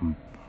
嗯。